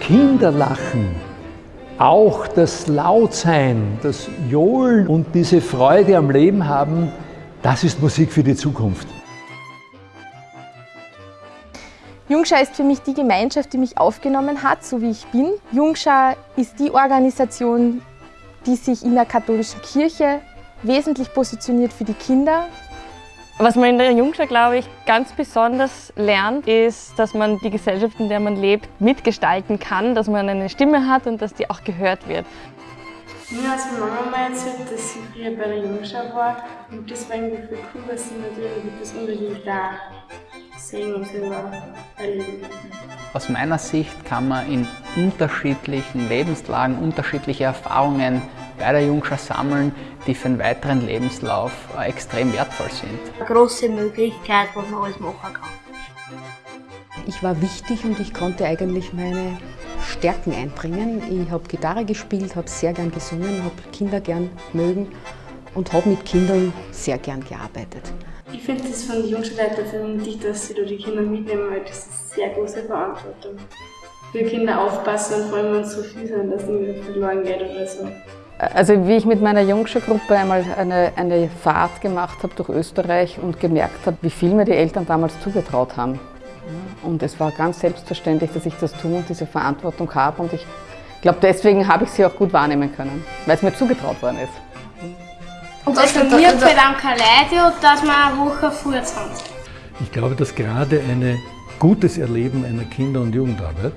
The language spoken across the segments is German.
Kinderlachen, auch das Lautsein, das Johlen und diese Freude am Leben haben, das ist Musik für die Zukunft. Jungschau ist für mich die Gemeinschaft, die mich aufgenommen hat, so wie ich bin. Jungschau ist die Organisation, die sich in der katholischen Kirche wesentlich positioniert für die Kinder. Was man in der Jungschau, glaube ich, ganz besonders lernt, ist, dass man die Gesellschaft, in der man lebt, mitgestalten kann, dass man eine Stimme hat und dass die auch gehört wird. Mir hat meine Mama mal erzählt, dass sie früher bei der Jungschau war und das war irgendwie cool, dass sie natürlich das unbedingt da sehen und selber erleben. Aus meiner Sicht kann man in unterschiedlichen Lebenslagen unterschiedliche Erfahrungen bei der Jungschau sammeln, die für einen weiteren Lebenslauf äh, extrem wertvoll sind. Eine große Möglichkeit, was man alles machen kann. Ich war wichtig und ich konnte eigentlich meine Stärken einbringen. Ich habe Gitarre gespielt, habe sehr gern gesungen, habe Kinder gern mögen und habe mit Kindern sehr gern gearbeitet. Ich finde es von den Jungschulleitern wichtig, dass sie da die Kinder mitnehmen, weil das ist eine sehr große Verantwortung. Für Kinder aufpassen und vor allem, wenn es so viel sind, dass nicht verloren geht oder so. Also wie ich mit meiner Jungschulgruppe einmal eine, eine Fahrt gemacht habe durch Österreich und gemerkt habe, wie viel mir die Eltern damals zugetraut haben. Und es war ganz selbstverständlich, dass ich das tue und diese Verantwortung habe. Und ich glaube, deswegen habe ich sie auch gut wahrnehmen können, weil es mir zugetraut worden ist. Und das von mir fällt am Kaleidio, dass wir eine Woche früher sind. Ich glaube, dass gerade ein gutes Erleben einer Kinder- und Jugendarbeit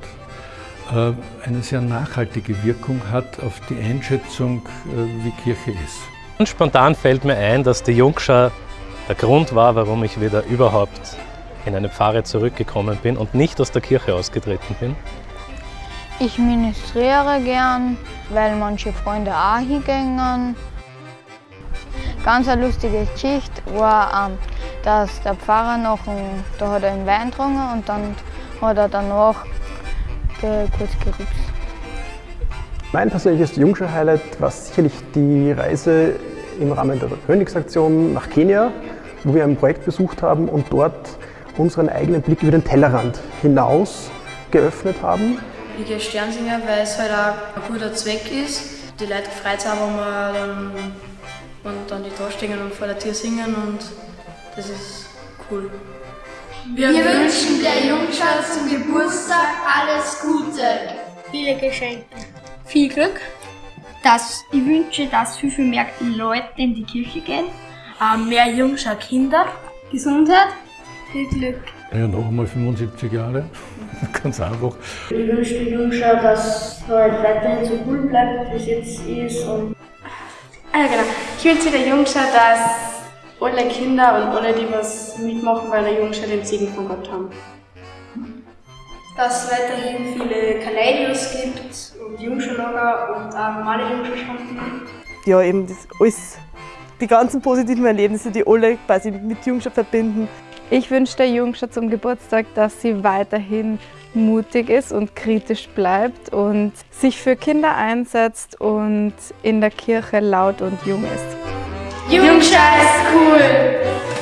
eine sehr nachhaltige Wirkung hat auf die Einschätzung, äh, wie Kirche ist. Und spontan fällt mir ein, dass die Jungschau der Grund war, warum ich wieder überhaupt in eine Pfarre zurückgekommen bin und nicht aus der Kirche ausgetreten bin. Ich ministriere gern, weil manche Freunde auch hingehen. Ganz eine lustige Geschichte war, ähm, dass der Pfarrer noch, einen, da hat er einen Wein getrunken und dann hat er danach kurz gerübst. Mein persönliches Jungschau-Highlight war sicherlich die Reise im Rahmen der Königsaktion nach Kenia, wo wir ein Projekt besucht haben und dort unseren eigenen Blick über den Tellerrand hinaus geöffnet haben. Ich gehe Sternsinger, weil es halt auch ein guter Zweck ist. Die Leute gefreut haben, wenn wir dann, und dann die da stehen und vor der Tür singen und das ist cool. Wir, Wir wünschen der Jungschau zum Geburtstag alles Gute. Viele Geschenke. Viel Glück. Das, ich wünsche, dass viel, viel mehr Leute in die Kirche gehen. Ähm, mehr Jungschau Kinder. Gesundheit. Viel Glück. Ja, noch einmal 75 Jahre. Ganz einfach. Ich wünsche der Jungschau, dass es halt weiterhin so cool bleibt, wie es jetzt ist. Und ah, ja, genau. Ich wünsche der Jungschau, dass alle Kinder und alle, die was mitmachen bei der Jungschau, den Segen von Gott haben. Dass es weiterhin viele Kaleidos gibt und Jungschulager und auch normale Jungschulstunden. Ja, eben das alles, die ganzen positiven Erlebnisse, die alle quasi mit Jungschau verbinden. Ich wünsche der Jungschau zum Geburtstag, dass sie weiterhin mutig ist und kritisch bleibt und sich für Kinder einsetzt und in der Kirche laut und jung ist. Jungschau ist cool!